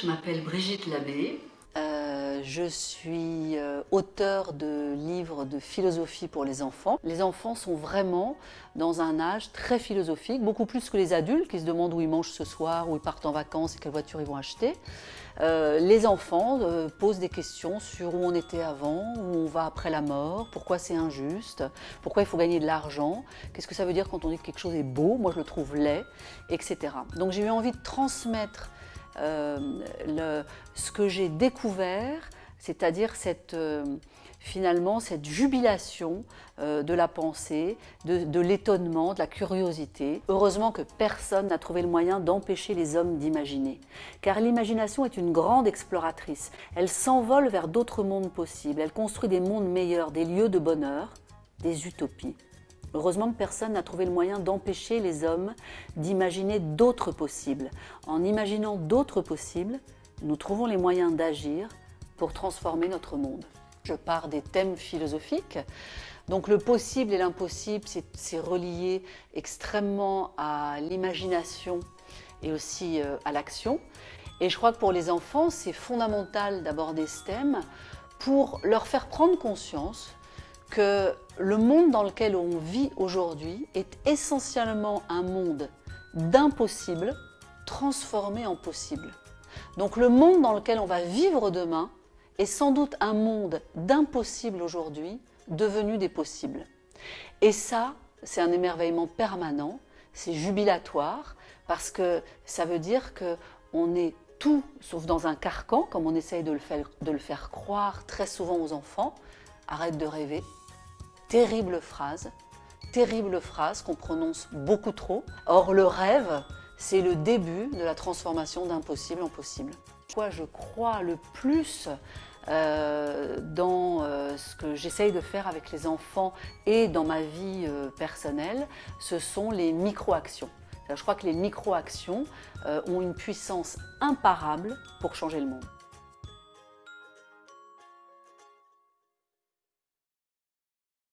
Je m'appelle Brigitte Labbé. Euh, je suis euh, auteur de livres de philosophie pour les enfants. Les enfants sont vraiment dans un âge très philosophique, beaucoup plus que les adultes qui se demandent où ils mangent ce soir, où ils partent en vacances et quelle voiture ils vont acheter. Euh, les enfants posent des questions sur où on était avant, où on va après la mort, pourquoi c'est injuste, pourquoi il faut gagner de l'argent, qu'est-ce que ça veut dire quand on dit que quelque chose est beau, moi je le trouve laid, etc. Donc j'ai eu envie de transmettre euh, ce que j'ai découvert, c'est-à-dire cette, euh, finalement cette jubilation euh, de la pensée, de, l'étonnement, de la curiosité. Heureusement que personne n'a trouvé le moyen d'empêcher les hommes d'imaginer. Car l'imagination est une grande exploratrice. Elle s'envole vers d'autres mondes possibles. Elle construit des mondes meilleurs, des lieux de bonheur, des utopies. Heureusement que personne n'a trouvé le moyen d'empêcher les hommes d'imaginer d'autres possibles. En imaginant d'autres possibles, nous trouvons les moyens d'agir pour transformer notre monde. Je pars des thèmes philosophiques. Donc le possible et l'impossible, c'est relié extrêmement à l'imagination et aussi euh, à l'action. Et je crois que pour les enfants, c'est fondamental d'aborder ce thème pour leur faire prendre conscience que le monde dans lequel on vit aujourd'hui est essentiellement un monde d'impossible transformé en possible. Donc le monde dans lequel on va vivre demain est sans doute un monde d'impossible aujourd'hui devenu des possibles. Et ça, c'est un émerveillement permanent, c'est jubilatoire, parce que ça veut dire qu'on est tout sauf dans un carcan, comme on essaye de le, faire, de le faire croire très souvent aux enfants. Arrête de rêver, Terrible phrase, terrible phrase qu'on prononce beaucoup trop. Or, le rêve, c'est le début de la transformation d'impossible en possible. Quoi je crois le plus euh, dans euh, ce que j'essaye de faire avec les enfants et dans ma vie euh, personnelle, ce sont les micro-actions. Je crois que les micro-actions ont une puissance imparable pour changer le monde.